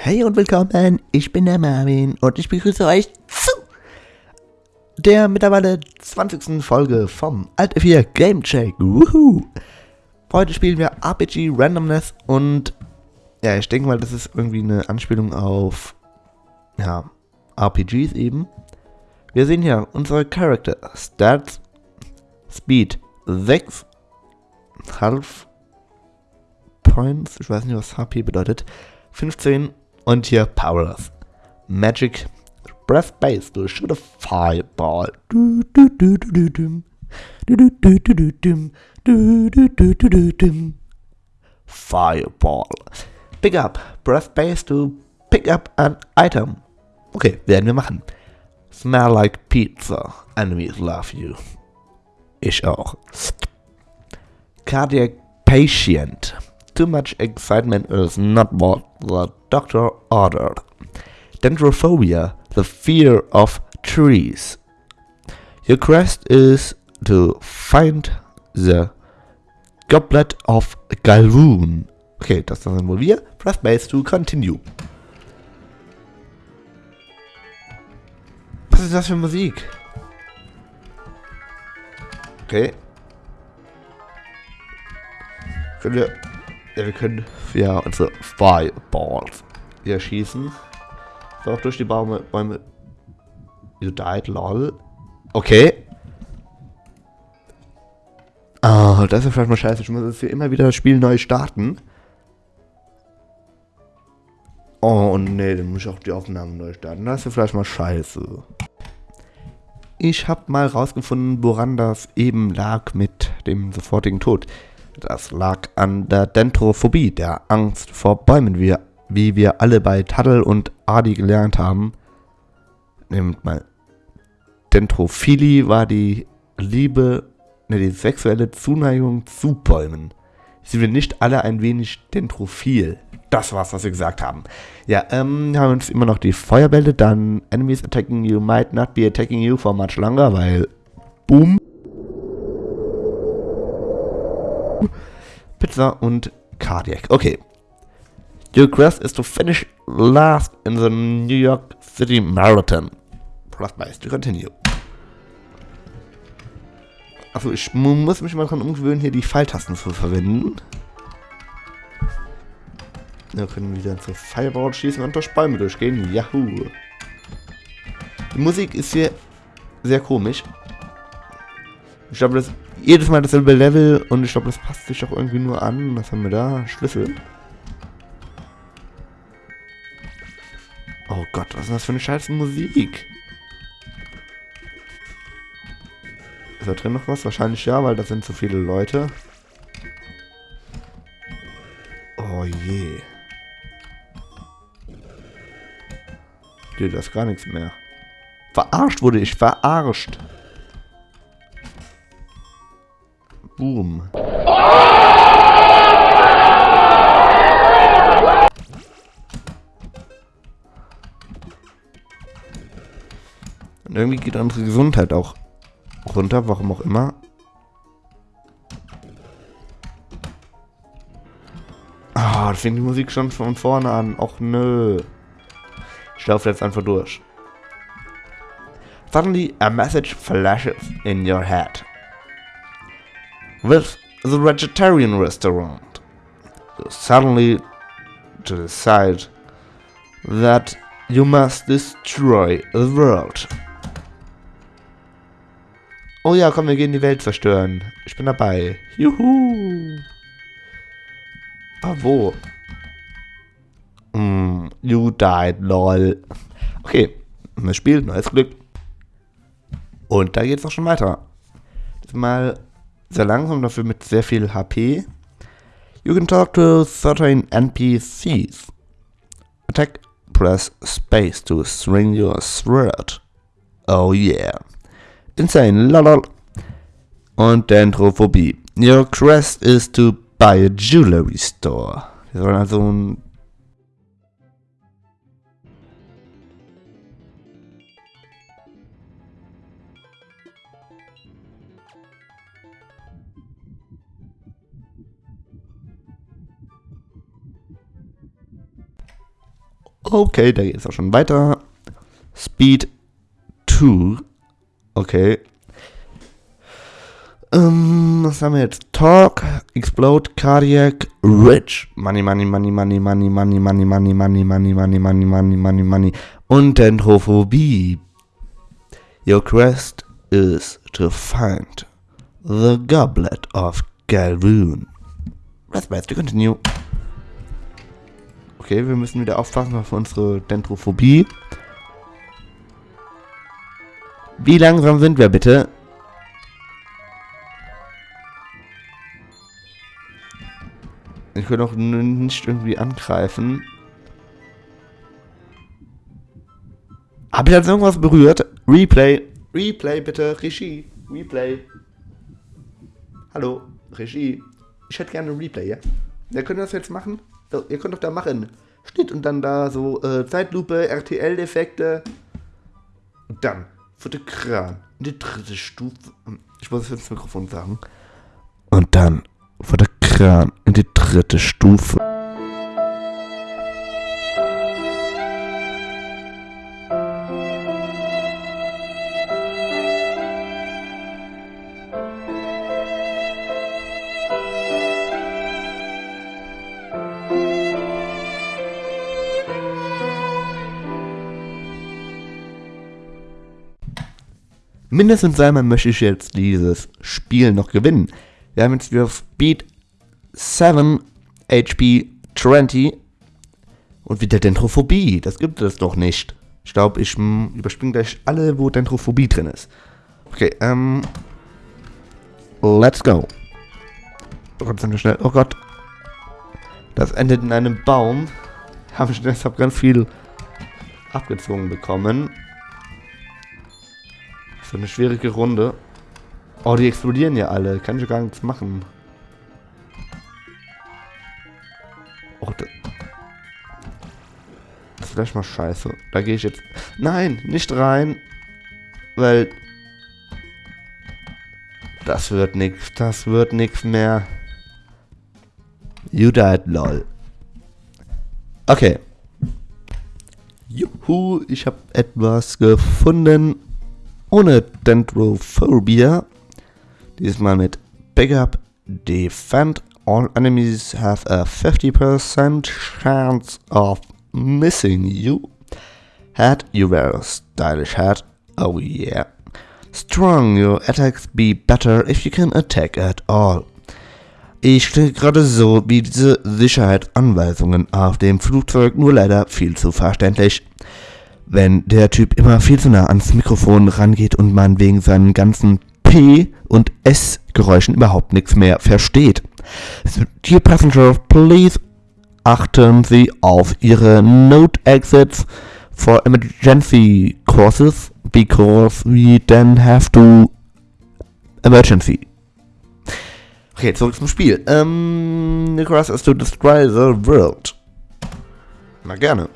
Hey und willkommen, ich bin der Marvin und ich begrüße euch zu der mittlerweile 20. Folge vom Alt F4 Game Check. Heute spielen wir RPG Randomness und ja, ich denke mal, das ist irgendwie eine Anspielung auf ja, RPGs eben. Wir sehen hier unsere Charakter Stats Speed 6 Half Points, ich weiß nicht, was HP bedeutet. 15 und hier Powers. Magic Breath Base, du shoot a fireball. Fireball. Pick up Breath Base to pick up an item. Okay, werden wir machen. Smell like pizza. Enemies love you. Ich auch. Cardiac Patient. Too much excitement is not what the doctor ordered. Dendrophobia, the fear of trees. Your quest is to find the Goblet of Galvoon. Okay, das sind wohl wir. Press base to continue. Was ist das für Musik? Okay. Können wir ja, wir können ja unsere Fireballs hier schießen. So auch durch die Bäume. Bäume. You died, lol. Okay. Ah, oh, das ist vielleicht mal scheiße. Ich muss jetzt hier immer wieder das Spiel neu starten. Oh nee, dann muss ich auch die Aufnahmen neu starten. Das ist vielleicht mal scheiße. Ich habe mal rausgefunden, woran das eben lag mit dem sofortigen Tod. Das lag an der Dentrophobie, der Angst vor Bäumen, wie, wie wir alle bei Taddle und Adi gelernt haben. Nehmt mal. Dentrophilie war die Liebe, ne, die sexuelle Zuneigung zu Bäumen. Sind wir nicht alle ein wenig dentrophil? Das war's, was wir gesagt haben. Ja, ähm, haben uns immer noch die Feuerbälle, dann Enemies attacking you might not be attacking you for much longer, weil Boom. Pizza und Cardiac. Okay. Your quest is to finish last in the New York City Marathon. Plus nice to continue. Also ich muss mich mal daran umgewöhnen, hier die Pfeiltasten zu verwenden. Wir können wieder zur Fireball schießen und durch Bäume durchgehen. Yahoo! Die Musik ist hier sehr komisch. Ich glaube, das ist jedes Mal dasselbe Level und ich glaube, das passt sich auch irgendwie nur an. Was haben wir da? Schlüssel. Oh Gott, was ist das für eine scheiß Musik? Ist da drin noch was? Wahrscheinlich ja, weil das sind zu viele Leute. Oh je. Nee, da ist gar nichts mehr. Verarscht wurde ich, verarscht. Boom. Und irgendwie geht unsere Gesundheit auch runter, warum auch immer. Ah, oh, fängt die Musik schon von vorne an. Och nö. Ich laufe jetzt einfach durch. Suddenly a message flashes in your head. With the vegetarian restaurant. Suddenly, to decide that you must destroy the world. Oh ja, komm, wir gehen die Welt zerstören. Ich bin dabei. Juhu. Ah, wo? Mm, you died, lol. Okay, neues Spiel, neues Glück. Und da geht's auch schon weiter. Mal sehr langsam, dafür mit sehr viel HP. You can talk to certain NPCs. Attack, press space to swing your sword. Oh yeah. Insane, lolol. Und Dendrophobie. Your quest is to buy a jewelry store. Wir sollen also ein Okay, da geht es auch schon weiter. Speed 2. Okay. Ähm, was haben wir jetzt? Talk, Explode, Cardiac, Rich. Money, money, money, money, money, money, money, money, money, money, money, money, money, money, money. Und Dendrophobie. Your quest is to find the goblet of Galvoon. Press best to continue. Okay, wir müssen wieder aufpassen auf unsere Dendrophobie. Wie langsam sind wir bitte? Ich kann auch nicht irgendwie angreifen. Hab ich jetzt irgendwas berührt? Replay. Replay bitte. Regie. Replay. Hallo. Regie. Ich hätte gerne ein Replay, ja? Wer könnte das jetzt machen? So, ihr könnt doch da machen. Schnitt und dann da so äh, Zeitlupe, RTL-Effekte. Und dann Fotokran. Die dritte Stufe. Ich muss es ins Mikrofon sagen. Und dann Fotokran in die dritte Stufe. Mindestens einmal möchte ich jetzt dieses Spiel noch gewinnen. Wir haben jetzt wieder Speed 7, HP 20 und wieder Dendrophobie. Das gibt es doch nicht. Ich glaube, ich hm, überspringe gleich alle, wo Dendrophobie drin ist. Okay, ähm. Let's go. Oh Gott, sind wir schnell. Oh Gott. Das endet in einem Baum. Habe ich deshalb ganz viel abgezogen bekommen. So eine schwierige Runde. Oh, die explodieren ja alle. Kann ich gar nichts machen. Oh, das ist vielleicht mal scheiße. Da gehe ich jetzt... Nein, nicht rein. Weil... Das wird nichts. Das wird nichts mehr. You died, lol. Okay. Juhu, ich habe etwas gefunden ohne Dendrophobia. Diesmal mit Backup Defend. All enemies have a 50% chance of missing you. Head, you wear a stylish hat. Oh yeah. Strong, your attacks be better if you can attack at all. Ich stelle gerade so wie diese Sicherheitsanweisungen auf dem Flugzeug, nur leider viel zu verständlich wenn der Typ immer viel zu nah ans Mikrofon rangeht und man wegen seinen ganzen P- und S-Geräuschen überhaupt nichts mehr versteht. Dear Passengers, please achten Sie auf Ihre Note Exits for emergency courses because we then have to emergency. Okay, zurück zum Spiel. Ähm, Nicholas is to destroy the world. Na gerne.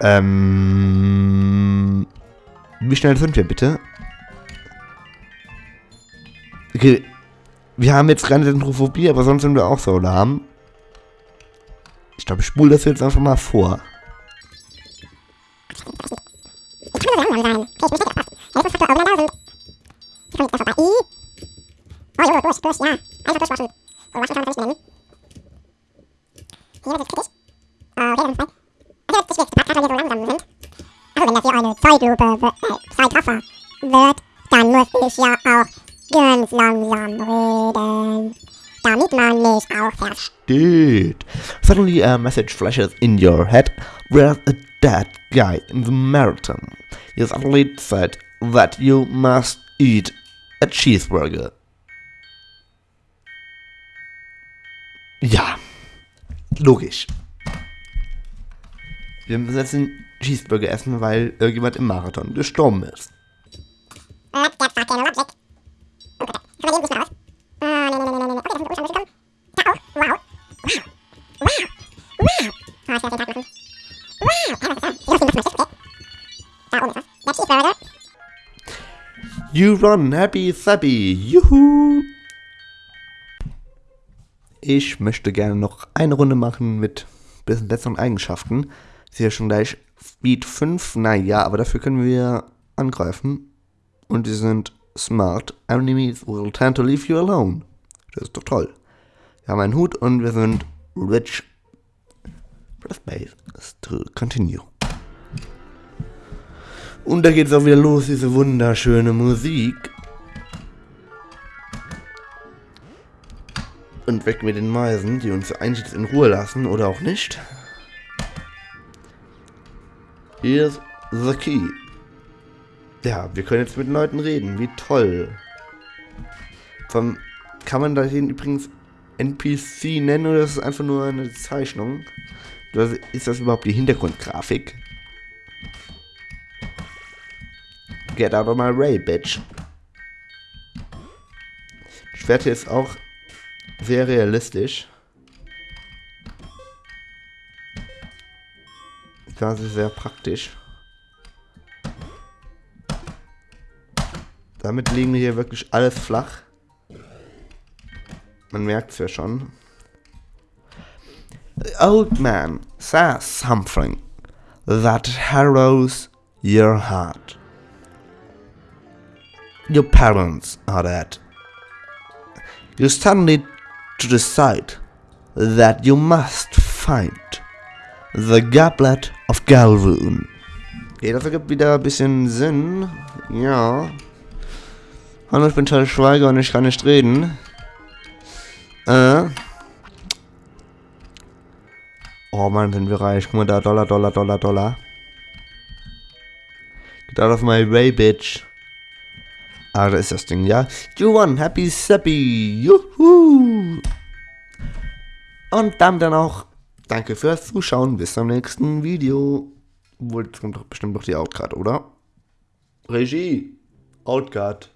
Ähm. Wie schnell sind wir bitte? Okay. Wir haben jetzt keine Dendrophobie, aber sonst sind wir auch so lahm. Ich glaube, ich spule das jetzt einfach mal vor. Zeitlupe äh, Zeitraffer wird, dann muss ich ja auch ganz langsam reden. Damit man mich auch versteht. Suddenly a message flashes in your head. Where's a dead guy in the marathon? You suddenly said that you must eat a cheeseburger. Ja, logisch. Wir einen Cheeseburger essen, weil irgendjemand im Marathon gestorben ist. You run happy sappy, juhu! Ich möchte gerne noch eine Runde machen mit bisschen besseren Eigenschaften. Ist schon gleich Speed 5. Naja, aber dafür können wir angreifen. Und die sind smart. Enemies will tend to leave you alone. Das ist doch toll. Wir haben einen Hut und wir sind rich. Press base to continue. Und da geht es auch wieder los, diese wunderschöne Musik. Und weg mit den Meisen, die uns eigentlich in Ruhe lassen oder auch nicht. Here's the key. Ja, wir können jetzt mit Leuten reden. Wie toll. Vom, kann man da den übrigens NPC nennen oder ist es einfach nur eine Zeichnung? Oder ist das überhaupt die Hintergrundgrafik? Get out of my way, bitch. Das Schwert hier ist auch sehr realistisch. Das ist sehr praktisch. Damit liegen wir hier wirklich alles flach. Man merkt es ja schon. The old man says something that harrows your heart. Your parents are dead. You suddenly to decide that you must find the Goblet of Galvoon. Okay, das ergibt wieder ein bisschen Sinn. Ja. Hallo, ich bin Charles Schweiger und ich kann nicht reden. Äh. Oh Mann, sind wir reich. Guck mal da, Dollar, Dollar, Dollar, Dollar. Get out of my way, bitch. Ah, da ist das Ding, ja. You won, happy sappy. Juhu. Und dann dann auch danke fürs Zuschauen. Bis zum nächsten Video. Wohl, jetzt kommt doch bestimmt noch die Outcard, oder? Regie. Outcard.